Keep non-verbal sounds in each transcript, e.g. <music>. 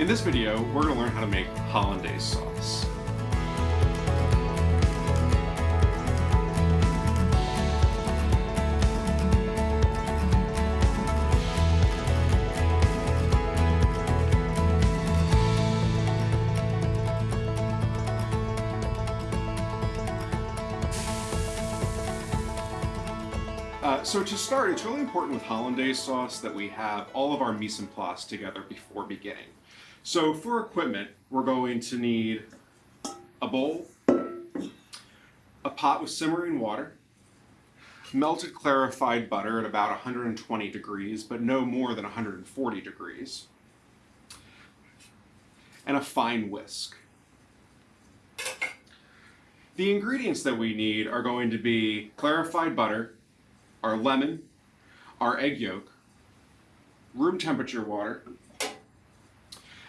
In this video, we're going to learn how to make hollandaise sauce. So to start, it's really important with hollandaise sauce that we have all of our mise en place together before beginning. So for equipment, we're going to need a bowl, a pot with simmering water, melted clarified butter at about 120 degrees, but no more than 140 degrees, and a fine whisk. The ingredients that we need are going to be clarified butter, our lemon, our egg yolk, room temperature water,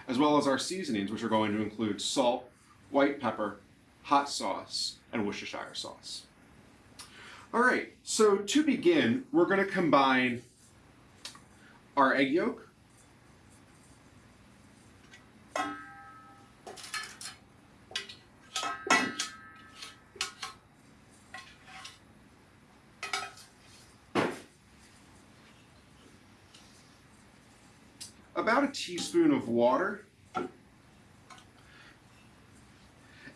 as well as our seasonings, which are going to include salt, white pepper, hot sauce, and Worcestershire sauce. All right, so to begin, we're going to combine our egg yolk, about a teaspoon of water,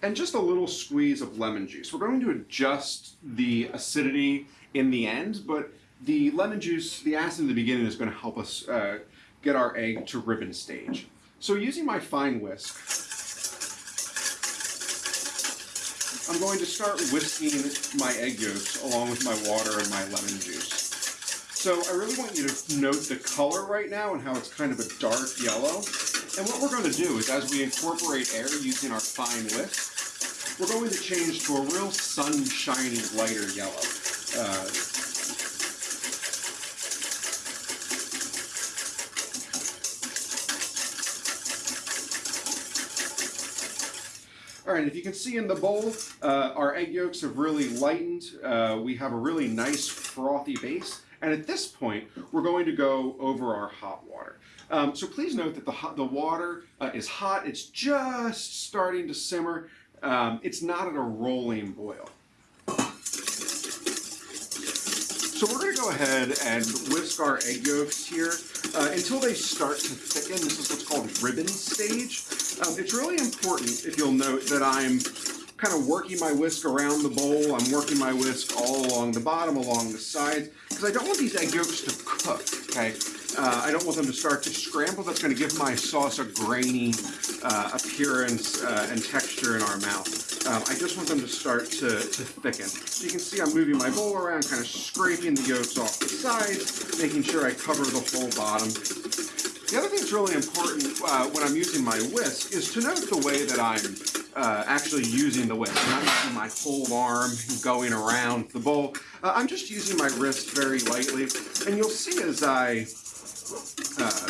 and just a little squeeze of lemon juice. We're going to adjust the acidity in the end, but the lemon juice, the acid in the beginning is going to help us uh, get our egg to ribbon stage. So using my fine whisk, I'm going to start whisking my egg yolks along with my water and my lemon juice. So I really want you to note the color right now and how it's kind of a dark yellow. And what we're going to do is as we incorporate air using our fine whisk, we're going to change to a real sunshiny lighter yellow. Uh, All right, if you can see in the bowl, uh, our egg yolks have really lightened. Uh, we have a really nice frothy base. And at this point, we're going to go over our hot water. Um, so please note that the, hot, the water uh, is hot. It's just starting to simmer. Um, it's not at a rolling boil. So we're going to go ahead and whisk our egg yolks here uh, until they start to thicken. This is what's called ribbon stage. Um, it's really important, if you'll note, that I'm kind of working my whisk around the bowl. I'm working my whisk all along the bottom, along the sides, because I don't want these egg yolks to cook, okay? Uh, I don't want them to start to scramble. That's going to give my sauce a grainy uh, appearance uh, and texture in our mouth. Um, I just want them to start to, to thicken. So you can see I'm moving my bowl around, kind of scraping the yolks off the sides, making sure I cover the whole bottom. The other thing that's really important uh, when I'm using my whisk is to note the way that I'm uh, actually using the whisk. I'm not using my whole arm <laughs> going around the bowl. Uh, I'm just using my wrist very lightly. And you'll see as I uh,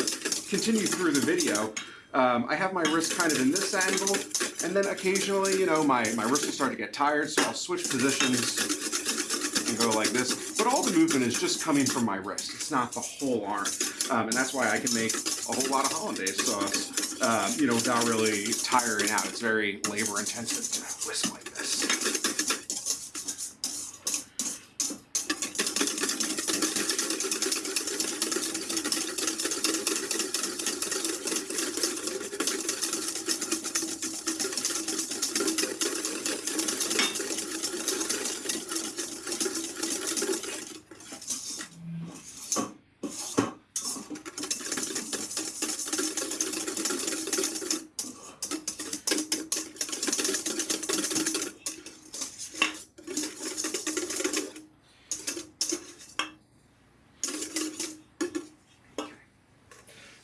continue through the video, um, I have my wrist kind of in this angle, and then occasionally, you know, my, my wrist will start to get tired, so I'll switch positions and go like this. But all the movement is just coming from my wrist. It's not the whole arm. Um, and that's why I can make a whole lot of hollandaise sauce um, you know, without really tiring out. It's very labor intensive to like this.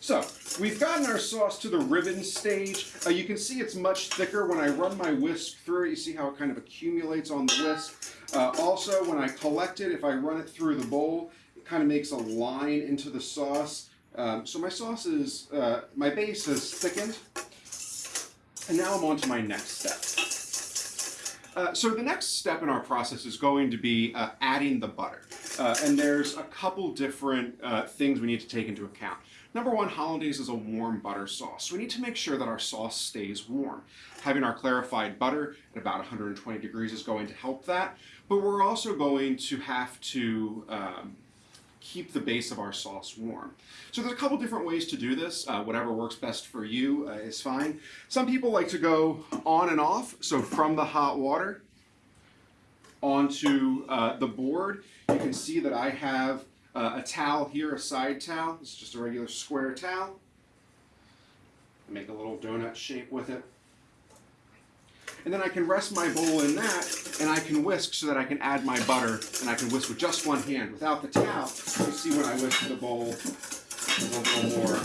So we've gotten our sauce to the ribbon stage. Uh, you can see it's much thicker when I run my whisk through it. You see how it kind of accumulates on the whisk. Uh, also, when I collect it, if I run it through the bowl, it kind of makes a line into the sauce. Um, so my sauce is, uh, my base has thickened. And now I'm on to my next step. Uh, so the next step in our process is going to be uh, adding the butter. Uh, and there's a couple different things we need to take into account. Number one, hollandaise is a warm butter sauce. So we need to make sure that our sauce stays warm. Having our clarified butter at about 120 degrees is going to help that. But we're also going to have to um, keep the base of our sauce warm. So there's a couple different ways to do this. Uh, whatever works best for you uh, is fine. Some people like to go on and off. So from the hot water onto uh, the board, you can see that I have uh, a towel here, a side towel. It's just a regular square towel. Make a little donut shape with it. And then I can rest my bowl in that, and I can whisk so that I can add my butter, and I can whisk with just one hand. Without the towel, you see when I whisk the bowl, a little more,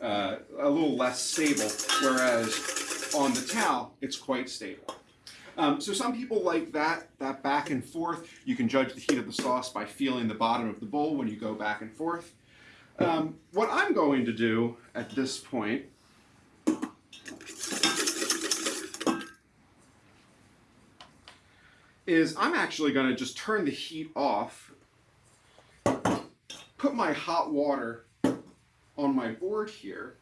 uh, a little less stable, whereas on the towel, it's quite stable. Um, so some people like that, that back and forth. You can judge the heat of the sauce by feeling the bottom of the bowl when you go back and forth. Um, what I'm going to do at this point is I'm actually going to just turn the heat off, put my hot water on my board here,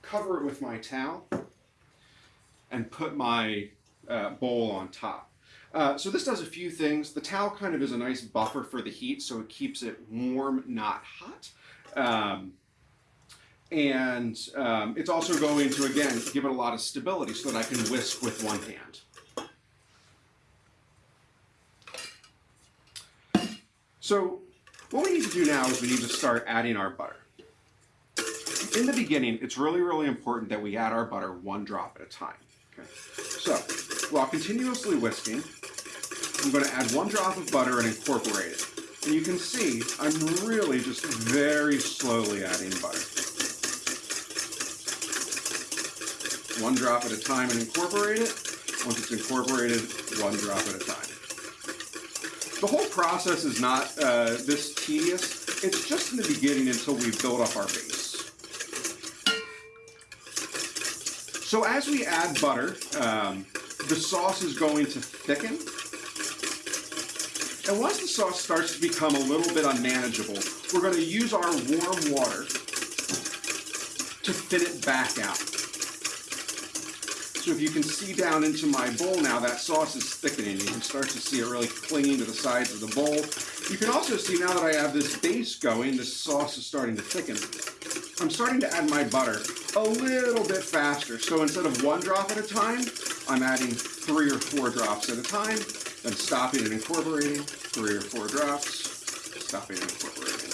cover it with my towel, and put my uh, bowl on top. Uh, so this does a few things. The towel kind of is a nice buffer for the heat, so it keeps it warm, not hot. Um, and um, it's also going to, again, give it a lot of stability so that I can whisk with one hand. So what we need to do now is we need to start adding our butter. In the beginning, it's really, really important that we add our butter one drop at a time. Okay. So while continuously whisking, I'm going to add one drop of butter and incorporate it. And you can see I'm really just very slowly adding butter. One drop at a time and incorporate it. Once it's incorporated, one drop at a time. The whole process is not uh, this tedious. It's just in the beginning until we build up our base. So as we add butter, um, the sauce is going to thicken. And once the sauce starts to become a little bit unmanageable, we're going to use our warm water to thin it back out. So if you can see down into my bowl now, that sauce is thickening. You can start to see it really clinging to the sides of the bowl. You can also see now that I have this base going, the sauce is starting to thicken. I'm starting to add my butter a little bit faster. So instead of one drop at a time, I'm adding three or four drops at a time, then stopping and incorporating, three or four drops, stopping and incorporating.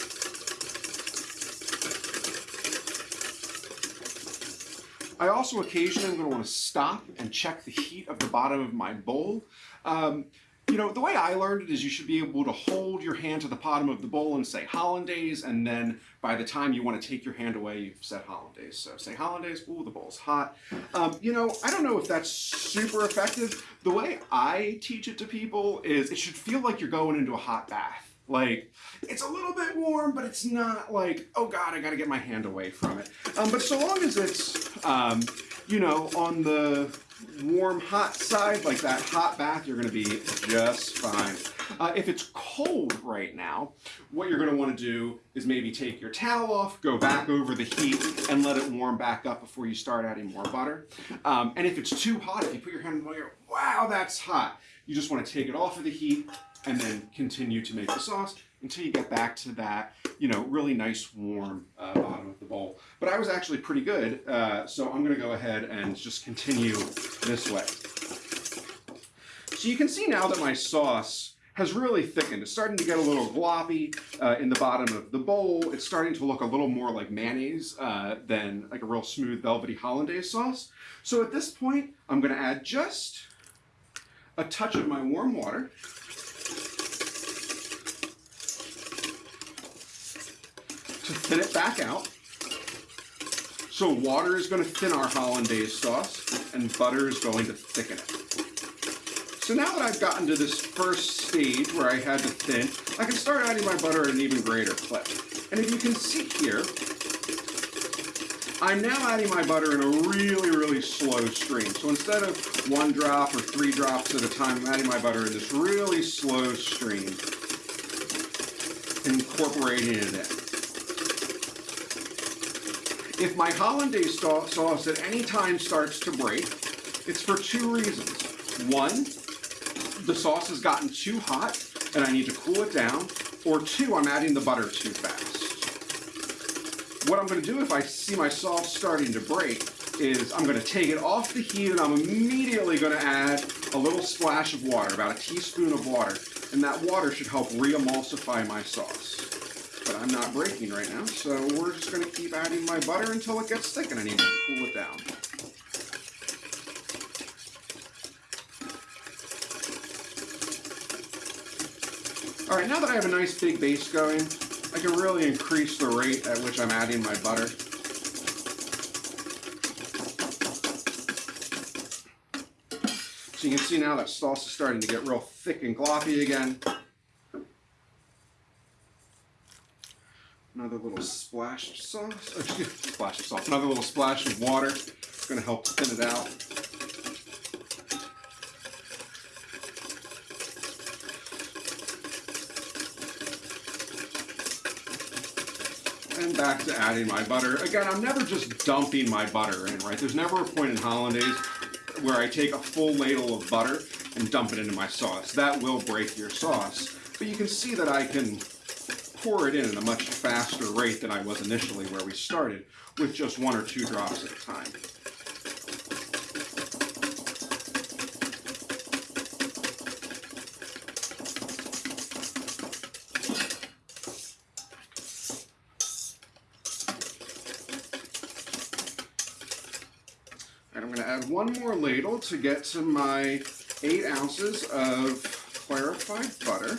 I also occasionally am going to want to stop and check the heat of the bottom of my bowl. Um, you know, the way I learned it is you should be able to hold your hand to the bottom of the bowl and say hollandaise, and then by the time you want to take your hand away, you've said hollandaise. So say hollandaise, ooh, the bowl's hot. Um, you know, I don't know if that's super effective. The way I teach it to people is it should feel like you're going into a hot bath. Like, it's a little bit warm, but it's not like, oh God, I gotta get my hand away from it. Um, but so long as it's, um, you know, on the warm, hot side, like that hot bath, you're gonna be just fine. Uh, if it's cold right now, what you're gonna wanna do is maybe take your towel off, go back over the heat, and let it warm back up before you start adding more butter. Um, and if it's too hot, if you put your hand in the fire, wow, that's hot. You just wanna take it off of the heat, and then continue to make the sauce until you get back to that, you know, really nice warm uh, bottom of the bowl. But I was actually pretty good, uh, so I'm gonna go ahead and just continue this way. So you can see now that my sauce has really thickened. It's starting to get a little gloppy uh, in the bottom of the bowl. It's starting to look a little more like mayonnaise uh, than like a real smooth velvety hollandaise sauce. So at this point, I'm gonna add just a touch of my warm water to thin it back out. So water is going to thin our hollandaise sauce and butter is going to thicken it. So now that I've gotten to this first stage where I had to thin, I can start adding my butter at an even greater clip. And if you can see here, I'm now adding my butter in a really, really slow stream. So instead of one drop or three drops at a time, I'm adding my butter in this really slow stream. incorporating it in. If my hollandaise sauce at any time starts to break, it's for two reasons. One, the sauce has gotten too hot and I need to cool it down, or two, I'm adding the butter too fast. What I'm gonna do if I see my sauce starting to break is I'm gonna take it off the heat and I'm immediately gonna add a little splash of water, about a teaspoon of water, and that water should help re-emulsify my sauce. But I'm not breaking right now, so we're just gonna keep adding my butter until it gets thick and I need to cool it down. All right, now that I have a nice big base going, I can really increase the rate at which I'm adding my butter. So you can see now that sauce is starting to get real thick and gloppy again. Another little splash of sauce, oh, excuse me, splash of sauce, another little splash of water. It's gonna help thin it out. and back to adding my butter. Again, I'm never just dumping my butter in, right? There's never a point in hollandaise where I take a full ladle of butter and dump it into my sauce. That will break your sauce. But you can see that I can pour it in at a much faster rate than I was initially where we started with just one or two drops at a time. And I'm going to add one more ladle to get to my eight ounces of clarified butter.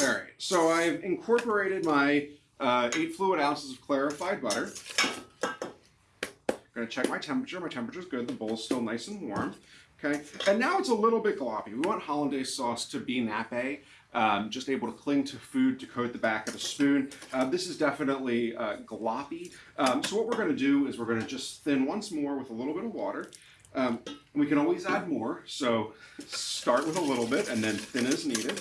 All right, so I've incorporated my uh, eight fluid ounces of clarified butter. I'm gonna check my temperature. My temperature is good. The bowl's still nice and warm. Okay, and now it's a little bit gloppy. We want hollandaise sauce to be nappe, um, just able to cling to food to coat the back of the spoon. Uh, this is definitely uh, gloppy. Um, so what we're gonna do is we're gonna just thin once more with a little bit of water. Um, we can always add more, so start with a little bit and then thin as needed.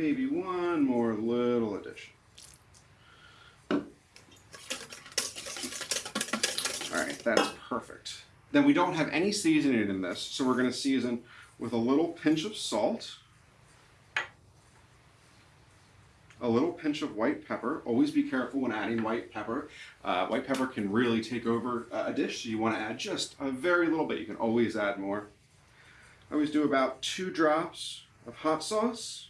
maybe one more little addition. All right, that's perfect. Then we don't have any seasoning in this, so we're gonna season with a little pinch of salt, a little pinch of white pepper. Always be careful when adding white pepper. Uh, white pepper can really take over a dish, so you wanna add just a very little bit. You can always add more. I always do about two drops of hot sauce.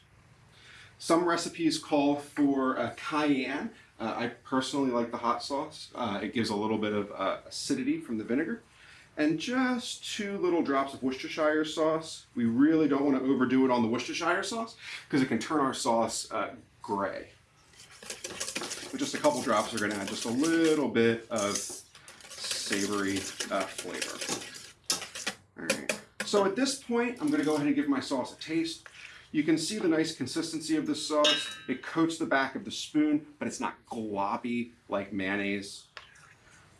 Some recipes call for a cayenne. Uh, I personally like the hot sauce. Uh, it gives a little bit of uh, acidity from the vinegar. And just two little drops of Worcestershire sauce. We really don't want to overdo it on the Worcestershire sauce because it can turn our sauce uh, gray. But just a couple drops, we're going to add just a little bit of savory uh, flavor. All right. So at this point, I'm going to go ahead and give my sauce a taste. You can see the nice consistency of the sauce. It coats the back of the spoon, but it's not gloppy like mayonnaise.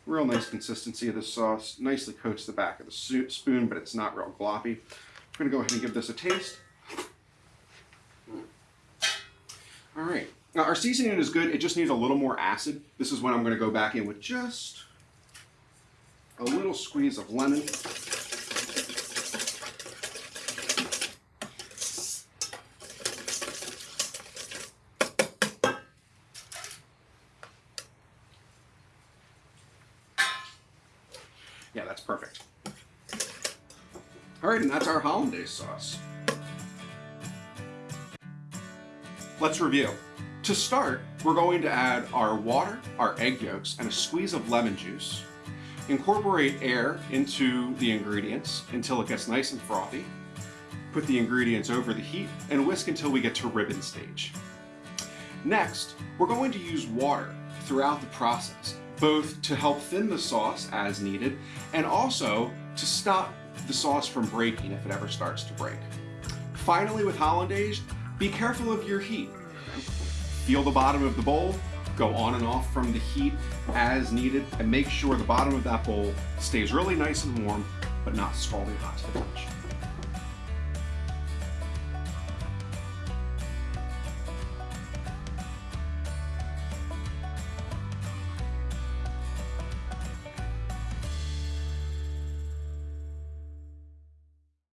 Real nice consistency of the sauce. Nicely coats the back of the spoon, but it's not real gloppy. I'm gonna go ahead and give this a taste. All right, now our seasoning is good. It just needs a little more acid. This is when I'm gonna go back in with just a little squeeze of lemon. Yeah, that's perfect. All right, and that's our hollandaise sauce. Let's review. To start, we're going to add our water, our egg yolks, and a squeeze of lemon juice. Incorporate air into the ingredients until it gets nice and frothy. Put the ingredients over the heat and whisk until we get to ribbon stage. Next, we're going to use water throughout the process, both to help thin the sauce as needed and also to stop the sauce from breaking if it ever starts to break. Finally, with hollandaise, be careful of your heat. Feel the bottom of the bowl, go on and off from the heat as needed, and make sure the bottom of that bowl stays really nice and warm, but not scalding hot.